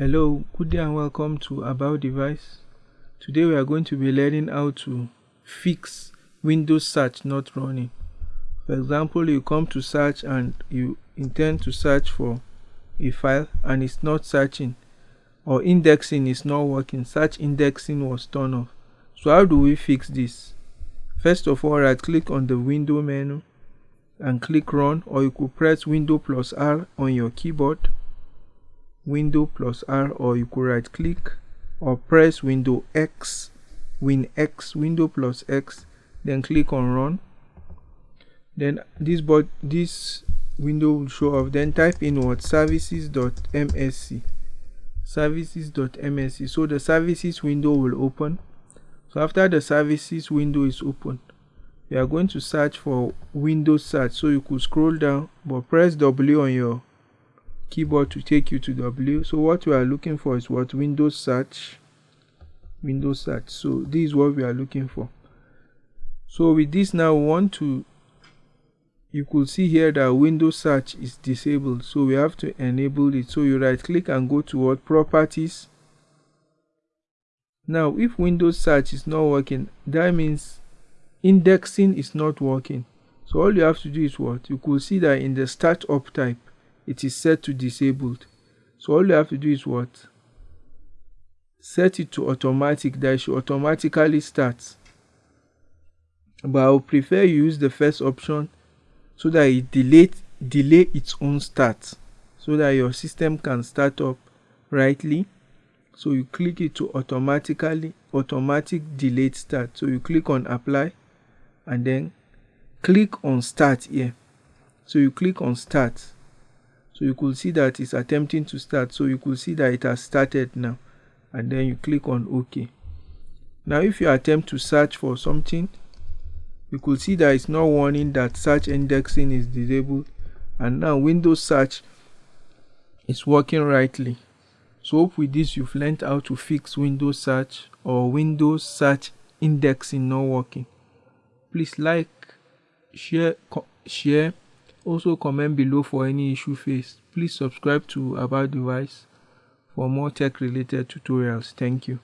Hello, good day and welcome to About Device. Today we are going to be learning how to fix Windows search not running. For example, you come to search and you intend to search for a file and it's not searching or indexing is not working. Search indexing was turned off. So how do we fix this? First of all, right click on the window menu and click run or you could press window plus R on your keyboard window plus R or you could right click or press window X win X window plus X then click on run. Then this but this window will show up. Then type in what? services.msc services.msc so the services window will open. So after the services window is open you are going to search for windows search. So you could scroll down but press w on your keyboard to take you to w. So what we are looking for is what? Windows search. Windows search. So this is what we are looking for. So with this now we want to you could see here that windows search is disabled. So we have to enable it. So you right click and go to what? Properties. Now if windows search is not working that means indexing is not working. So all you have to do is what? You could see that in the startup type it is set to disabled. So all you have to do is what? Set it to automatic that it should automatically start. But i would prefer you use the first option so that it delay delay its own start so that your system can start up rightly. So you click it to automatically automatic delayed start. So you click on apply and then click on start here. So you click on start so you could see that it's attempting to start. So you could see that it has started now. And then you click on ok. Now if you attempt to search for something you could see that it's not warning that search indexing is disabled. And now windows search is working rightly. So hope with this you've learned how to fix windows search or windows search indexing not working. Please like share share also comment below for any issue faced. Please subscribe to about device for more tech related tutorials. Thank you